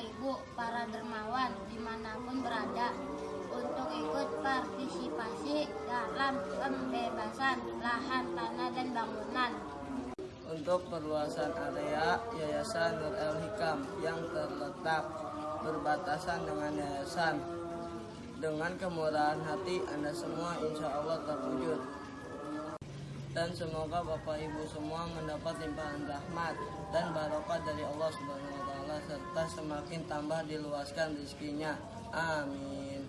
Bapak Ibu para dermawan di mana pun berada untuk ikut partisipasi dalam pembebasan lahan tanah dan bangunan. Untuk perluasan area Yayasan Nur El Hikam yang terletak berbatasan dengan yayasan. Dengan kemurahan hati Anda semua insya Allah terwujud. Dan semoga Bapak Ibu semua mendapat limpahan rahmat dan barokah dari Allah Subhanahu wa taala serta semakin tambah diluaskan rezekinya. Amin.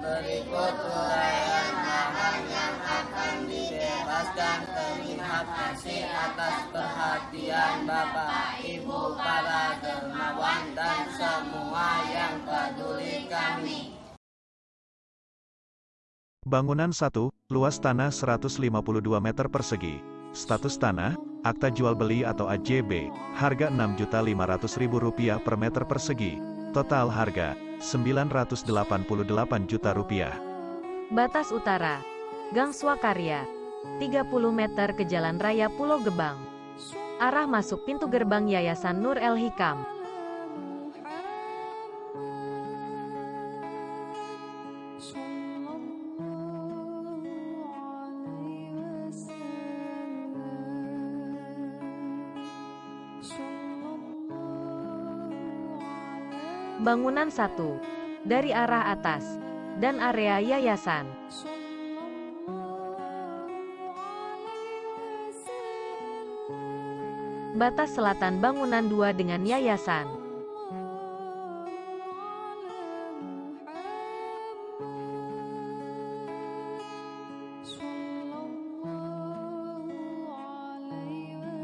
Berikut uraian lahan yang akan dibebaskan terlihat kasih atas perhatian Bapak, Ibu, para Bangunan 1, luas tanah 152 meter persegi. Status tanah, akta jual beli atau AJB, harga Rp6.500.000 per meter persegi. Total harga, Rp988 juta rupiah. Batas Utara, Gang Swakarya, 30 meter ke Jalan Raya Pulau Gebang. Arah masuk pintu gerbang Yayasan Nur El Hikam. Bangunan 1. Dari arah atas. Dan area yayasan. Batas selatan bangunan 2 dengan yayasan.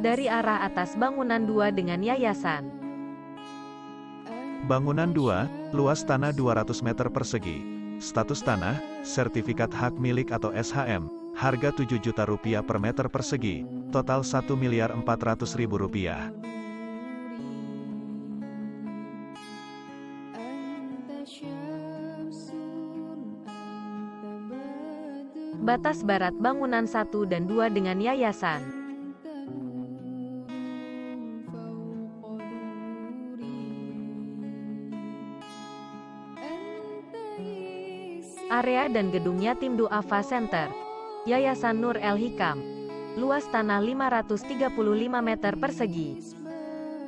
Dari arah atas bangunan 2 dengan yayasan. Bangunan 2, luas tanah 200 meter persegi. Status tanah, sertifikat hak milik atau SHM, harga 7 juta rupiah per meter persegi, total 1 miliar 400 ribu rupiah. Batas barat bangunan 1 dan 2 dengan yayasan. Area dan gedung Yatim Duafa Center. Yayasan Nur El Hikam. Luas tanah 535 meter persegi.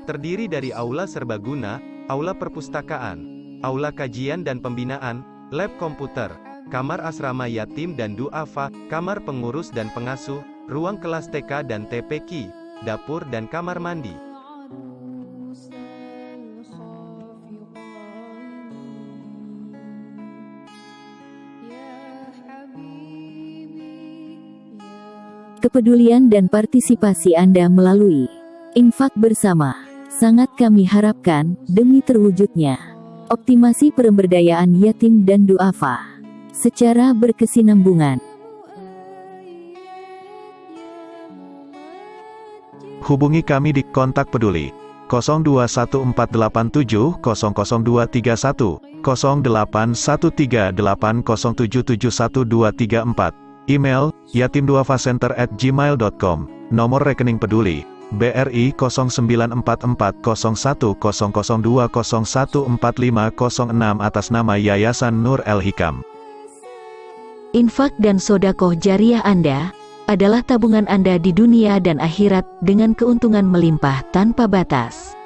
Terdiri dari aula serbaguna, aula perpustakaan, aula kajian dan pembinaan, lab komputer, kamar asrama yatim dan duafa, kamar pengurus dan pengasuh, ruang kelas TK dan TPQ, dapur dan kamar mandi. Kepedulian dan partisipasi Anda melalui infak bersama sangat kami harapkan demi terwujudnya optimasi pemberdayaan yatim dan duafa secara berkesinambungan. Hubungi kami di kontak peduli 021487000231, 081380771234, email yatimduafacenter at gmail.com, nomor rekening peduli, BRI 09440100201456 atas nama Yayasan Nur El Hikam. Infak dan sodakoh jariah Anda adalah tabungan Anda di dunia dan akhirat dengan keuntungan melimpah tanpa batas.